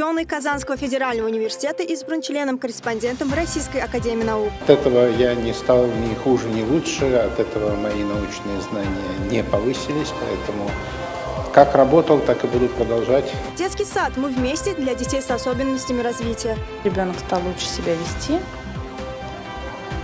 Ученый Казанского федерального университета избран членом-корреспондентом Российской академии наук. От этого я не стал ни хуже, ни лучше, от этого мои научные знания не повысились, поэтому как работал, так и буду продолжать. Детский сад «Мы вместе» для детей с особенностями развития. Ребенок стал лучше себя вести,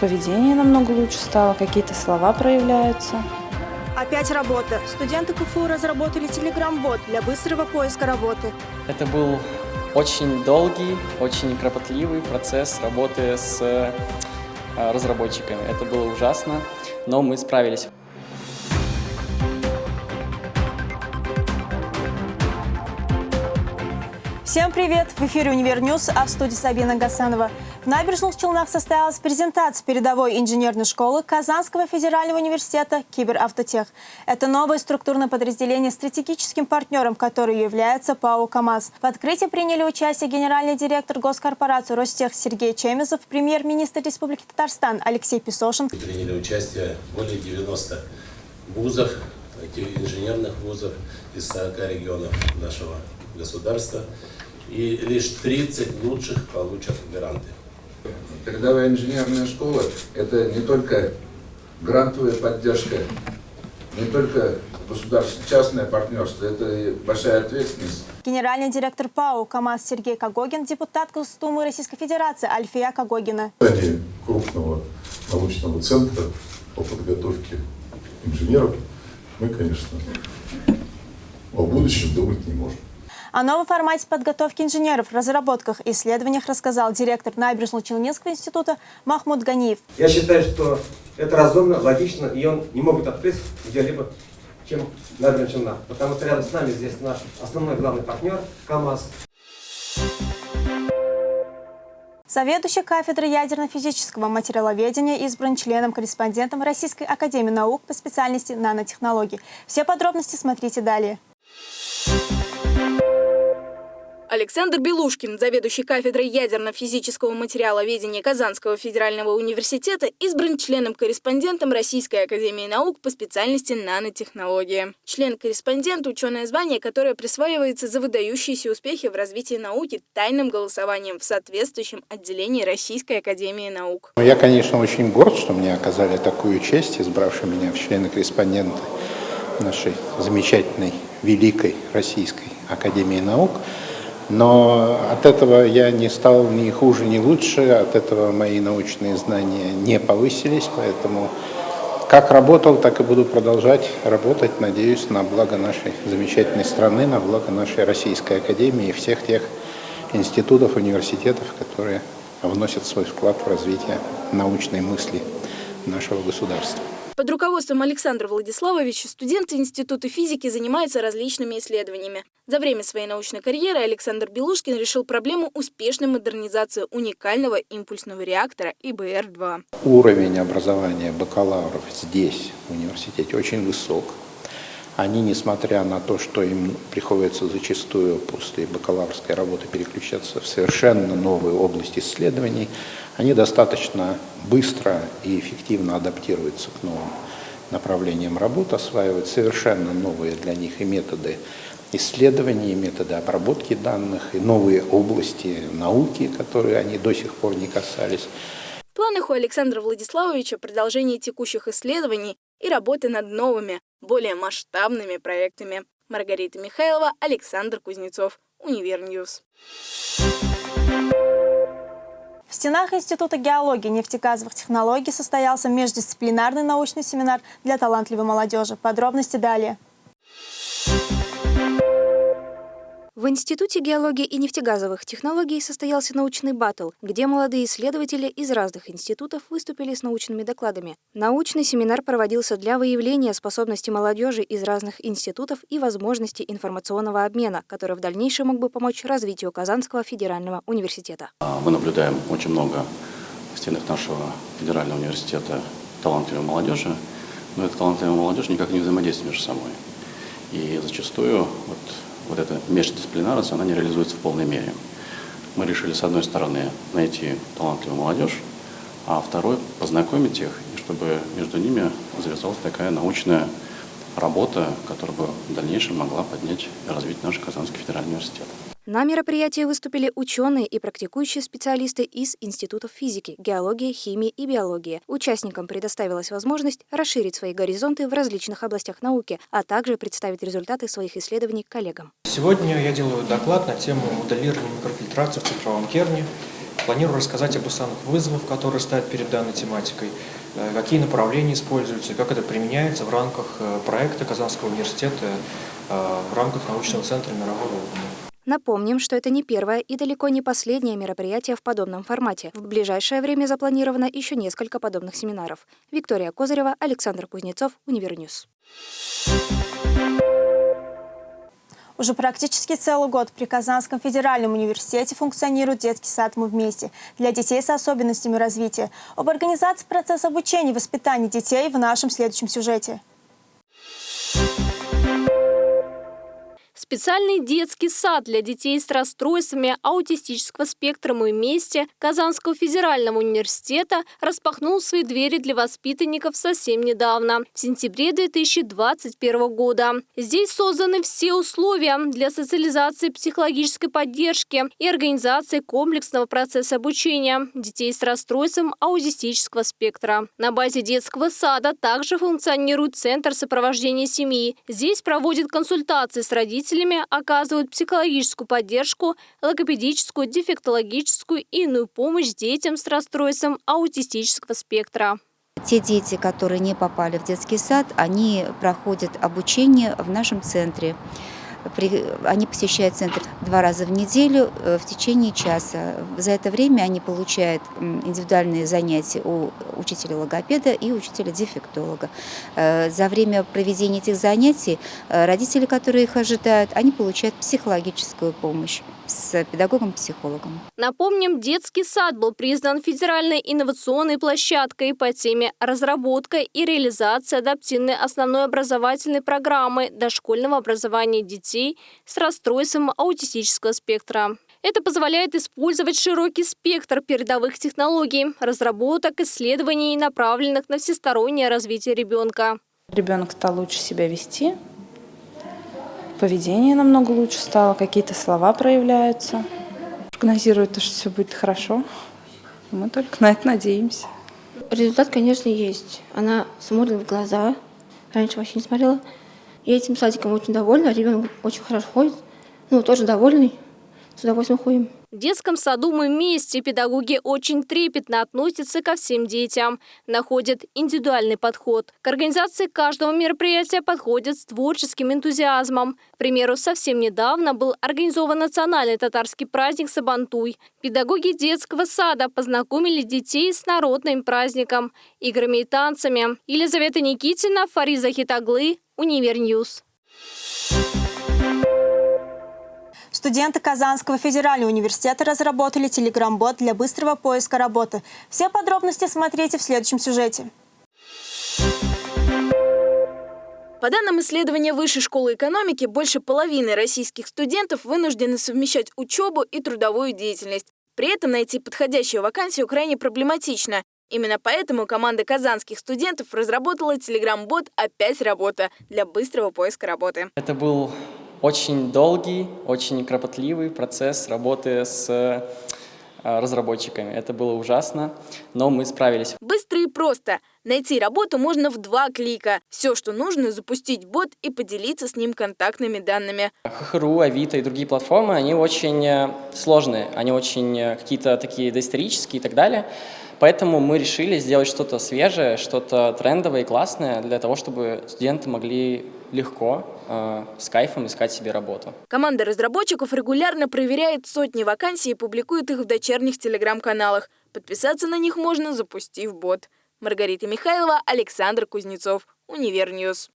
поведение намного лучше стало, какие-то слова проявляются. Опять работа. Студенты КФУ разработали телеграм-бот для быстрого поиска работы. Это был очень долгий, очень кропотливый процесс работы с э, разработчиками. Это было ужасно, но мы справились. Всем привет! В эфире «Универ а в студии Сабина Гасанова. В Набережных Челнах состоялась презентация передовой инженерной школы Казанского федерального университета «Киберавтотех». Это новое структурное подразделение стратегическим партнером, которое является ПАО «КамАЗ». В открытии приняли участие генеральный директор госкорпорации «Ростех» Сергей Чемезов, премьер-министр Республики Татарстан Алексей Песошин. Приняли участие более 90 вузов, инженерных вузов из 40 регионов нашего государства и лишь 30 лучших получат гранты. Передовая инженерная школа – это не только грантовая поддержка, не только государственно-частное партнерство, это большая ответственность. Генеральный директор ПАО КАМАЗ Сергей Кагогин, депутат Госдумы Российской Федерации Альфия Кагогина. Создание крупного научного центра по подготовке инженеров мы, конечно, о будущем думать не можем. О новом формате подготовки инженеров, разработках и исследованиях рассказал директор Набережно-Челнинского института Махмуд Ганиев. Я считаю, что это разумно, логично, и он не могут открыть где-либо, чем Набережная Челна. Потому что рядом с нами здесь наш основной главный партнер КАМАЗ. Заведующий кафедрой ядерно-физического материаловедения избран членом-корреспондентом Российской академии наук по специальности нанотехнологий. Все подробности смотрите далее. Александр Белушкин, заведующий кафедрой ядерно-физического материаловедения Казанского федерального университета, избран членом-корреспондентом Российской академии наук по специальности нанотехнология. Член-корреспондент – ученое звание, которое присваивается за выдающиеся успехи в развитии науки тайным голосованием в соответствующем отделении Российской академии наук. Я, конечно, очень горд, что мне оказали такую честь, избравши меня в члены-корреспонденты нашей замечательной, великой Российской академии наук. Но от этого я не стал ни хуже, ни лучше, от этого мои научные знания не повысились, поэтому как работал, так и буду продолжать работать, надеюсь, на благо нашей замечательной страны, на благо нашей Российской Академии и всех тех институтов, университетов, которые вносят свой вклад в развитие научной мысли нашего государства. Под руководством Александра Владиславовича студенты Института физики занимаются различными исследованиями. За время своей научной карьеры Александр Белушкин решил проблему успешной модернизации уникального импульсного реактора ИБР-2. Уровень образования бакалавров здесь, в университете, очень высок. Они, несмотря на то, что им приходится зачастую после бакалаврской работы переключаться в совершенно новые области исследований, они достаточно быстро и эффективно адаптируются к новым направлениям работы, осваивают совершенно новые для них и методы исследований, и методы обработки данных, и новые области науки, которые они до сих пор не касались. В планах у Александра Владиславовича продолжение текущих исследований и работы над новыми, более масштабными проектами. Маргарита Михайлова, Александр Кузнецов, Univer News. В стенах Института геологии и нефтегазовых технологий состоялся междисциплинарный научный семинар для талантливой молодежи. Подробности далее. В Институте геологии и нефтегазовых технологий состоялся научный батл, где молодые исследователи из разных институтов выступили с научными докладами. Научный семинар проводился для выявления способностей молодежи из разных институтов и возможности информационного обмена, который в дальнейшем мог бы помочь развитию Казанского федерального университета. А, мы наблюдаем очень много в стенах нашего федерального университета талантливой молодежи, но эта талантливая молодежь никак не взаимодействует между собой. И зачастую вот вот эта междисциплинарность, она не реализуется в полной мере. Мы решили, с одной стороны, найти талантливую молодежь, а второй – познакомить их, и чтобы между ними завязалась такая научная работа, которая бы в дальнейшем могла поднять и развить наш Казанский федеральный университет. На мероприятии выступили ученые и практикующие специалисты из институтов физики, геологии, химии и биологии. Участникам предоставилась возможность расширить свои горизонты в различных областях науки, а также представить результаты своих исследований коллегам. Сегодня я делаю доклад на тему моделирования микрофильтрации в цифровом керне. Планирую рассказать об основных вызовах, которые стоят перед данной тематикой, э, какие направления используются, как это применяется в рамках э, проекта Казанского университета э, в рамках научного центра мирового уровня. Напомним, что это не первое и далеко не последнее мероприятие в подобном формате. В ближайшее время запланировано еще несколько подобных семинаров. Виктория Козырева, Александр Кузнецов, Univer News. Уже практически целый год при Казанском федеральном университете функционирует детский сад «Мы вместе» для детей с особенностями развития. Об организации процесса обучения и воспитания детей в нашем следующем сюжете. Специальный детский сад для детей с расстройствами аутистического спектра «Мы вместе» Казанского федерального университета распахнул свои двери для воспитанников совсем недавно, в сентябре 2021 года. Здесь созданы все условия для социализации психологической поддержки и организации комплексного процесса обучения детей с расстройством аутистического спектра. На базе детского сада также функционирует Центр сопровождения семьи. Здесь проводят консультации с родителями родителями оказывают психологическую поддержку, логопедическую, дефектологическую и иную помощь детям с расстройством аутистического спектра. Те дети, которые не попали в детский сад, они проходят обучение в нашем центре. Они посещают центр два раза в неделю э, в течение часа. За это время они получают индивидуальные занятия у учителя логопеда и учителя дефектолога. Э, за время проведения этих занятий э, родители, которые их ожидают, они получают психологическую помощь с педагогом-психологом. Напомним, детский сад был признан федеральной инновационной площадкой по теме разработка и реализация адаптивной основной образовательной программы дошкольного образования детей с расстройством аутистического спектра. Это позволяет использовать широкий спектр передовых технологий, разработок, исследований, направленных на всестороннее развитие ребенка. Ребенок стал лучше себя вести, поведение намного лучше стало, какие-то слова проявляются. Прогнозирует то, что все будет хорошо. Мы только на это надеемся. Результат, конечно, есть. Она смотрит в глаза. Раньше вообще не смотрела. Я этим садиком очень довольна. Ребенок очень хорошо ходит. Ну, тоже довольный. С удовольствием ходим. В детском саду «Мы вместе» педагоги очень трепетно относятся ко всем детям, находят индивидуальный подход. К организации каждого мероприятия подходят с творческим энтузиазмом. К примеру, совсем недавно был организован национальный татарский праздник Сабантуй. Педагоги детского сада познакомили детей с народным праздником, играми и танцами. Елизавета Никитина, Фариза Хитаглы, Univer News. Студенты Казанского федерального университета разработали телеграм-бот для быстрого поиска работы. Все подробности смотрите в следующем сюжете. По данным исследования Высшей школы экономики, больше половины российских студентов вынуждены совмещать учебу и трудовую деятельность. При этом найти подходящую вакансию крайне проблематично. Именно поэтому команда казанских студентов разработала телеграм-бот «Опять работа» для быстрого поиска работы. Это был очень долгий, очень кропотливый процесс работы с э, разработчиками. Это было ужасно, но мы справились. Быстро и просто. Найти работу можно в два клика. Все, что нужно, запустить бот и поделиться с ним контактными данными. hh.ru, Авито и другие платформы, они очень э, сложные, они очень э, какие-то такие доисторические и так далее. Поэтому мы решили сделать что-то свежее, что-то трендовое и классное для того, чтобы студенты могли легко, э, с кайфом искать себе работу. Команда разработчиков регулярно проверяет сотни вакансий и публикует их в дочерних телеграм-каналах. Подписаться на них можно, запустив бот. Маргарита Михайлова, Александр Кузнецов, Univer News.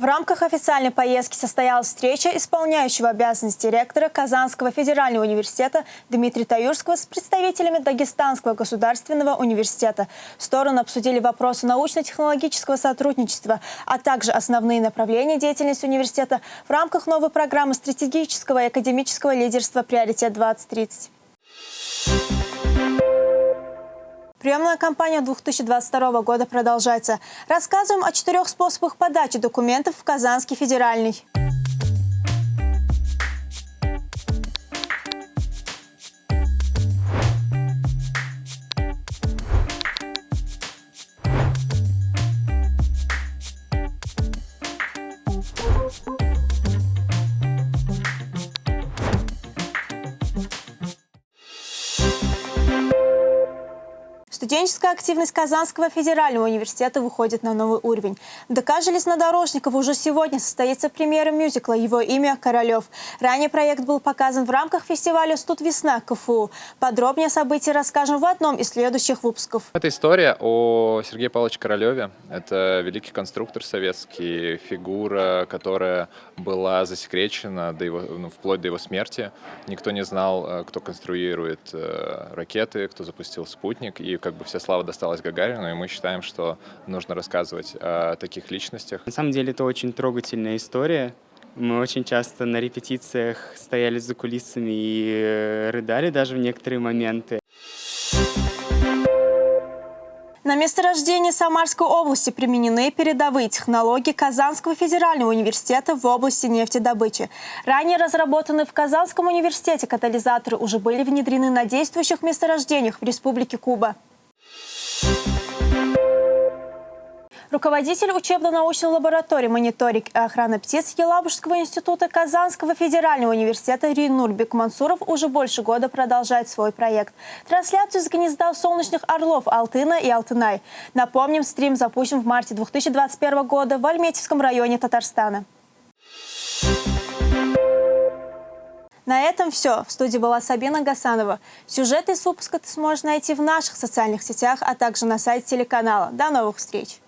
В рамках официальной поездки состоялась встреча исполняющего обязанности ректора Казанского федерального университета Дмитрия Таюрского с представителями Дагестанского государственного университета. Стороны обсудили вопросы научно-технологического сотрудничества, а также основные направления деятельности университета в рамках новой программы стратегического и академического лидерства «Приоритет-2030». Приемная кампания 2022 года продолжается. Рассказываем о четырех способах подачи документов в Казанский федеральный. Студенческая активность Казанского федерального университета выходит на новый уровень. ДК железнодорожников уже сегодня состоится премьера мюзикла «Его имя Королев». Ранее проект был показан в рамках фестиваля «Студ весна» КФУ. Подробнее о событии расскажем в одном из следующих выпусков. Это история о Сергее Павловиче Королеве. Это великий конструктор советский, фигура, которая была засекречена до его, ну, вплоть до его смерти. Никто не знал, э, кто конструирует э, ракеты, кто запустил спутник, и как бы вся слава досталась Гагарину, и мы считаем, что нужно рассказывать о таких личностях. На самом деле это очень трогательная история. Мы очень часто на репетициях стояли за кулисами и э, рыдали даже в некоторые моменты. На месторождении Самарской области применены передовые технологии Казанского федерального университета в области нефтедобычи. Ранее разработанные в Казанском университете катализаторы уже были внедрены на действующих месторождениях в Республике Куба. Руководитель учебно-научной лаборатории мониторинг и охраны птиц Елабужского института Казанского федерального университета Ринур Бекмансуров уже больше года продолжает свой проект. Трансляцию с гнезда солнечных орлов Алтына и Алтынай. Напомним, стрим запущен в марте 2021 года в Альметьевском районе Татарстана. На этом все. В студии была Сабина Гасанова. Сюжеты из выпуска ты сможешь найти в наших социальных сетях, а также на сайте телеканала. До новых встреч!